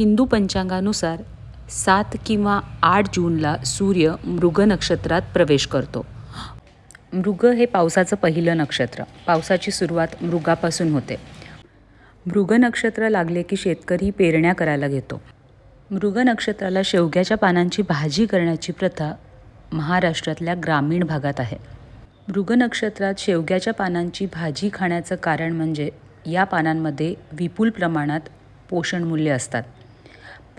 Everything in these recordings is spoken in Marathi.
हिंदू पंचांगानुसार सात किंवा आठ जूनला सूर्य मृग नक्षत्रात प्रवेश करतो. मृग हे पावसाचं पहिलं नक्षत्र. पावसाची सुरुवात मृगापासून होते. मृग नक्षत्र लागले की शेतकरी पेरण्या करायला घेतो. मृग नक्षत्राला शेवग्याच्या पानांची भाजी करण्याची प्रथा महाराष्ट्रातल्या ग्रामीण भागात आहे. मृग नक्षत्रात शेवग्याच्या पानांची भाजी खाण्याचं कारण म्हणजे या पानांमध्ये विपुल प्रमाणात पोषणमूल्य असतात.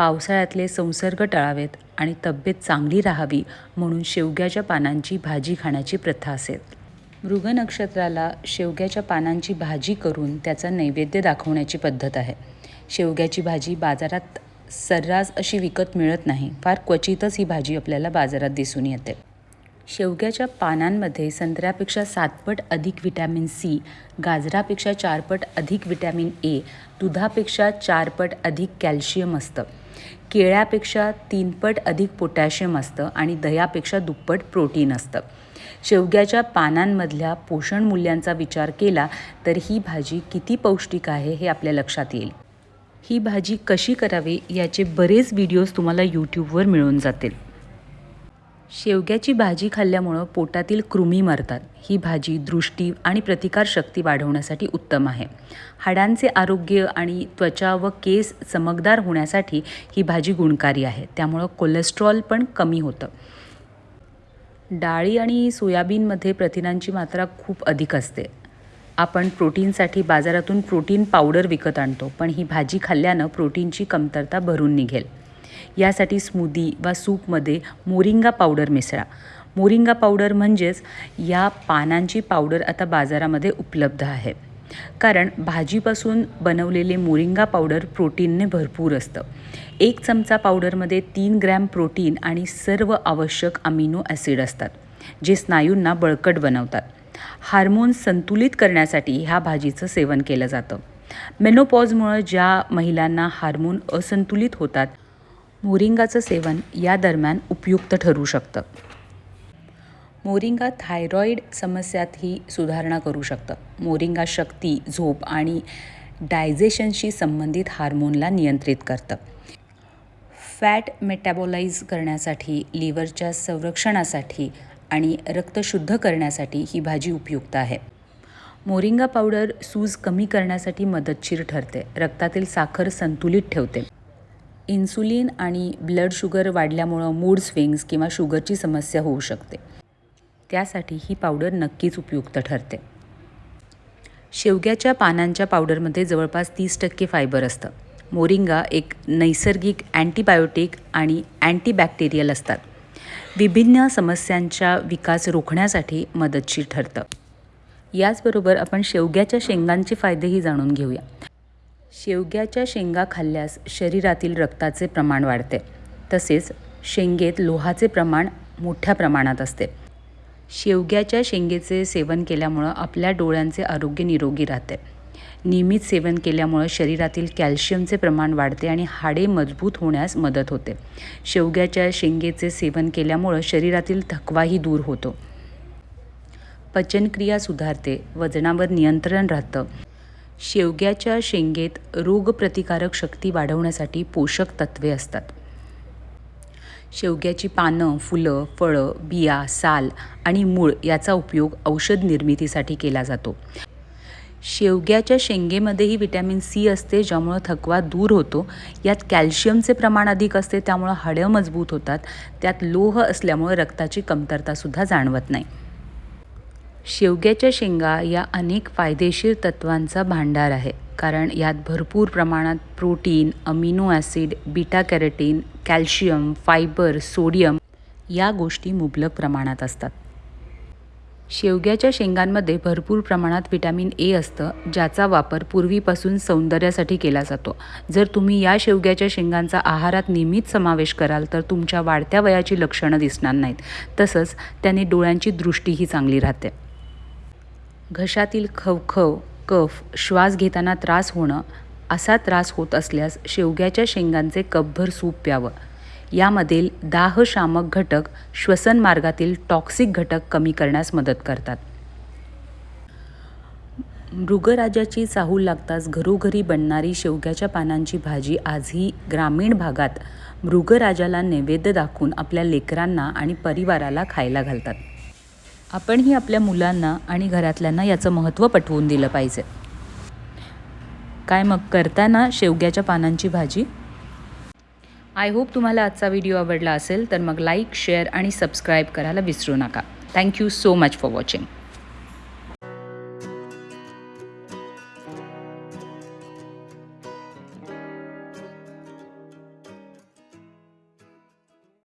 पावसाळ्यातले संसर्ग टाळावेत आणि तब्येत चांगली राहावी म्हणून शेवग्याच्या पानांची भाजी खाण्याची प्रथा असेल. मृग नक्षत्राला शेवग्याच्या पानांची भाजी करून त्याचा नैवेद्य दाखवण्याची पद्धत आहे. शेवग्याची भाजी बाजारात सर्रास अशी विकत मिळत नाही. फार क्वचितच ही भाजी आपल्याला बाजारात दिसून येते. शेवग्याच्या पानांमध्ये संत्र्यापेक्षा सातपट अधिक विटॅमिन सी गाजरापेक्षा चारपट अधिक विटॅमिन ए दुधापेक्षा चारपट अधिक कॅल्शियम असतं. केळ्यापेक्षा तीनपट अधिक पोटॅशियम असतं आणि दह्यापेक्षा दुप्पट प्रोटीन असतं. शेवग्याच्या पानांमधल्या पोषण मूल्यांचा विचार केला तर ही भाजी किती पौष्टिक आहे हे आपल्या लक्षात येईल. ही भाजी कशी करावी याचे बरेच व्हिडिओज तुम्हाला यूट्यूबवर मिळून जातील. शेवग्याची भाजी खाल्ल्यामुळं पोटातील कृमी मरतात. ही भाजी दृष्टी आणि प्रतिकारशक्ती वाढवण्यासाठी उत्तम आहे. हाडांचे आरोग्य आणि त्वचा व केस चमकदार होण्यासाठी ही भाजी गुणकारी आहे. त्यामुळं कोलेस्ट्रॉल पण कमी होतं. डाळी आणि सोयाबीनमध्ये प्रथिनांची मात्रा खूप अधिक असते. आपण प्रोटीनसाठी बाजारातून प्रोटीन पावडर विकत आणतो पण ही भाजी खाल्ल्यानं प्रोटीनची कमतरता भरून निघेल. यासाठी स्मूदी वा सूपमध्ये मोरिंगा पावडर मिसळा. मोरिंगा पावडर म्हणजेच या पानांची पावडर आता बाजारामध्ये उपलब्ध आहे. कारण भाजीपासून बनवलेले मोरिंगा पावडर प्रोटीनने भरपूर असतं. एक चमचा पावडरमध्ये तीन ग्रॅम प्रोटीन आणि सर्व आवश्यक अमिनो ॲसिड असतात जे स्नायूंना बळकट बनवतात. हार्मोन संतुलित करण्यासाठी ह्या भाजीचं सेवन केलं जातं. मेनोपॉजमुळं ज्या महिलांना हार्मोन असंतुलित होतात मोरिंगाचं सेवन या दरम्यान उपयुक्त ठरू शकतं. मोरिंगा थायरॉईड समस्यातही सुधारणा करू शकतं. मोरिंगा शक्ती झोप आणि डायजेशनशी संबंधित हार्मोनला नियंत्रित करतं. फॅट मेटॅबोलाइज करण्यासाठी लिव्हरच्या संरक्षणासाठी आणि रक्त शुद्ध करण्यासाठी ही भाजी उपयुक्त आहे. मोरिंगा पावडर सूज कमी करण्यासाठी मदतशीर ठरते. रक्तातील साखर संतुलित ठेवते. इन्सुलिन आणि ब्लड शुगर वाढल्यामुळं मूड स्विंग्स किंवा शुगरची समस्या होऊ शकते. त्यासाठी ही पावडर नक्कीच उपयुक्त ठरते. शेवग्याच्या पानांच्या पावडरमध्ये जवळपास तीस टक्के फायबर असतं. मोरिंगा एक नैसर्गिक अँटीबायोटिक आणि अँटीबॅक्टेरियल असतात. विभिन्न समस्यांचा विकास रोखण्यासाठी मदतशीर ठरतं. याचबरोबर आपण शेवग्याच्या शेंगांचे फायदेही जाणून घेऊया. शेवग्याच्या शेंगा खाल्ल्यास शरीरातील रक्ताचे प्रमाण वाढते. तसेच शेंगेत लोहाचे प्रमाण मोठ्या प्रमाणात असते. शेवग्याच्या शेंगेचे सेवन केल्यामुळं आपल्या डोळ्यांचे आरोग्य निरोगी राहते. नियमित सेवन केल्यामुळं शरीरातील कॅल्शियमचे प्रमाण वाढते आणि हाडे मजबूत होण्यास मदत होते. शेवग्याच्या शेंगेचे सेवन केल्यामुळं शरीरातील थकवाही दूर होतो. पचनक्रिया सुधारते वजनावर नियंत्रण राहतं. शेवग्याच्या शेंगेत रोगप्रतिकारक शक्ती वाढवण्यासाठी पोषक तत्वे असतात. शेवग्याची पानं फुलं फळं बिया साल आणि मूळ याचा उपयोग औषध निर्मितीसाठी केला जातो. शेवग्याच्या शेंगेमध्येही विटॅमिन सी असते ज्यामुळं थकवा दूर होतो. यात कॅल्शियमचे प्रमाण अधिक असते त्यामुळं हाडं मजबूत होतात. त्यात लोह असल्यामुळं रक्ताची कमतरतासुद्धा जाणवत नाही. शेवग्याच्या शेंगा या अनेक फायदेशीर तत्वांचा भांडार आहे. कारण यात भरपूर प्रमाणात protein amino acid beta carotene calcium fibre sodium या गोष्टी मुबलक प्रमाणात असतात. शेवग्याच्या शेंगांमध्ये भरपूर प्रमाणात विटॅमिन ए असतं ज्याचा वापर पूर्वीपासून सौंदर्यासाठी केला जातो. जर तुम्ही या शेवग्याच्या शेंगांचा आहारात नियमित समावेश कराल तर तुमच्या वाढत्या वयाची लक्षणं दिसणार नाहीत. तसंच त्याने डोळ्यांची दृष्टीही चांगली राहते. घशातील खवखव कफ श्वास घेताना त्रास होणं असा त्रास होत असल्यास शेवग्याच्या शेंगांचे कपभर सूप प्यावं. यामधील दाहशामक घटक श्वसन मार्गातील टॉक्सिक घटक कमी करण्यास मदत करतात. मृगराजाची चाहूल लागताच घरोघरी बनणारी शेवग्याच्या पानांची भाजी आजही ग्रामीण भागात मृगराजाला नैवेद्य दाखवून आपल्या लेकरांना आणि परिवाराला खायला घालतात. आपणही आपल्या मुलांना आणि घरातल्यांना याचं महत्त्व पटवून दिलं पाहिजे. काय मग करताना शेवग्याच्या पानांची भाजी? आय होप तुम्हाला आजचा व्हिडिओ आवडला असेल तर मग लाईक शेअर आणि सबस्क्राईब करायला विसरू नका. Thank you so much for watching